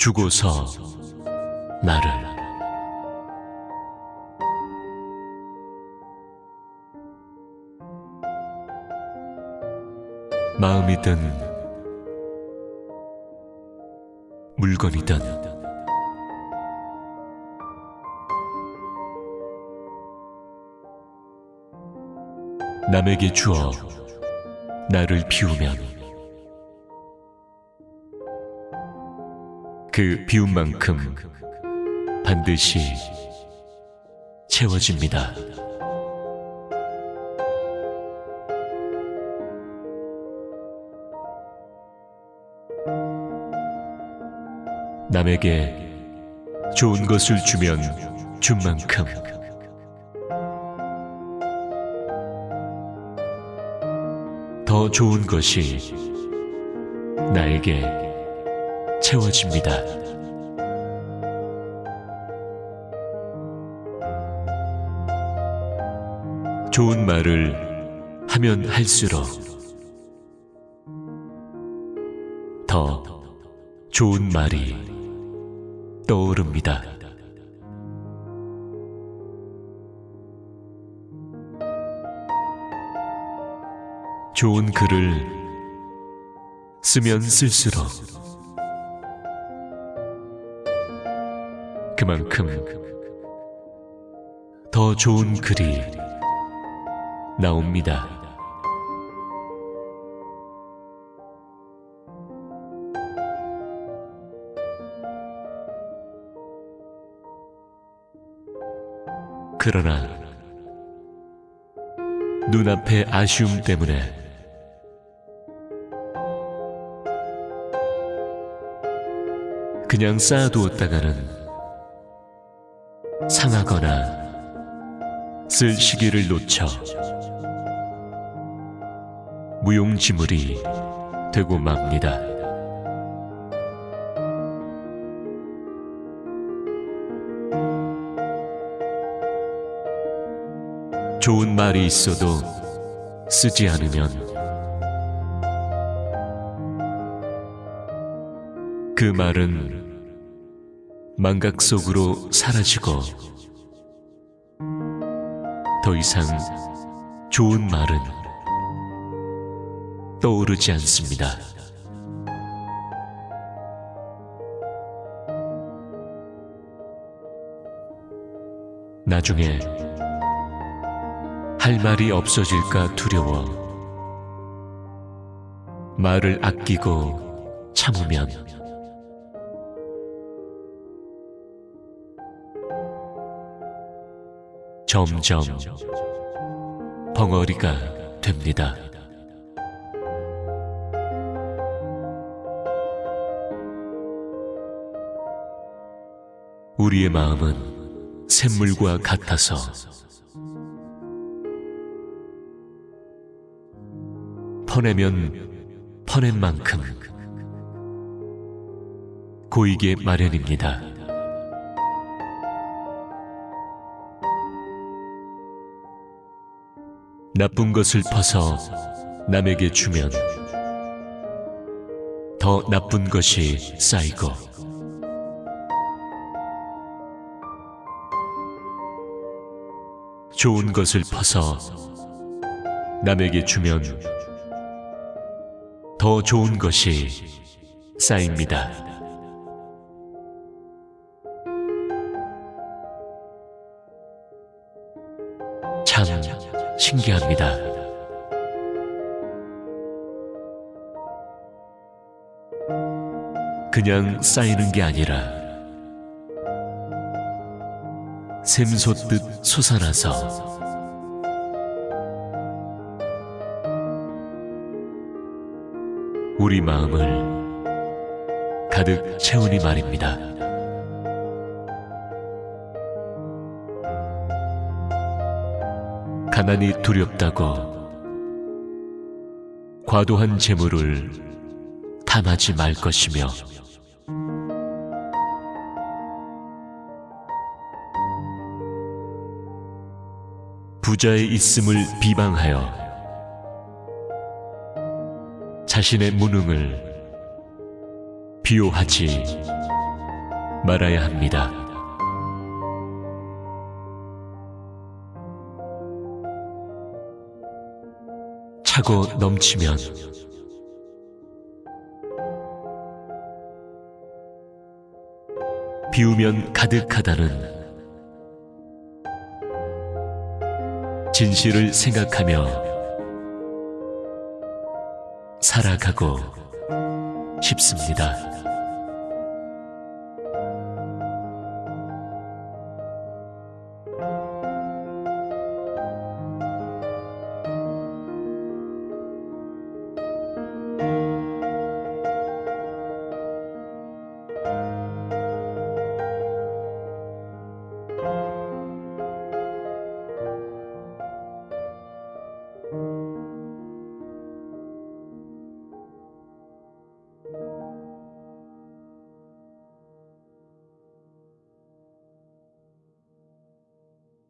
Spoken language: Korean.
주고서 나를. 마음이든 물건이든 남에게 주어 나를 비우면 그 비움만큼 반드시 채워집니다. 남에게 좋은 것을 주면 준 만큼 더 좋은 것이 나에게 채워집니다. 좋은 말을 하면 할수록 더 좋은 말이 떠오릅니다. 좋은 글을 쓰면 쓸수록 그만큼 더 좋은 글이 나옵니다. 그러나 눈앞의 아쉬움 때문에 그냥 쌓아두었다가는 상하거나 쓸 시기를 놓쳐 무용지물이 되고 맙니다. 좋은 말이 있어도 쓰지 않으면 그 말은 망각 속으로 사라지고 더 이상 좋은 말은 떠오르지 않습니다. 나중에 할 말이 없어질까 두려워 말을 아끼고 참으면 점점 벙어리가 됩니다. 우리의 마음은 샘물과 같아서 퍼내면 퍼낸 만큼 고이게 마련입니다. 나쁜 것을 퍼서 남에게 주면 더 나쁜 것이 쌓이고 좋은 것을 퍼서 남에게 주면 더 좋은 것이 쌓입니다. 신기합니다. 그냥 쌓이는 게 아니라 샘솟듯 솟아나서 우리 마음을 가득 채우니 말입니다. 가난이 두렵다고 과도한 재물을 탐하지 말 것이며 부자의 있음을 비방하여 자신의 무능을 비호하지 말아야 합니다. 차고 넘치면 비우면 가득하다는 진실을 생각하며 살아가고 싶습니다.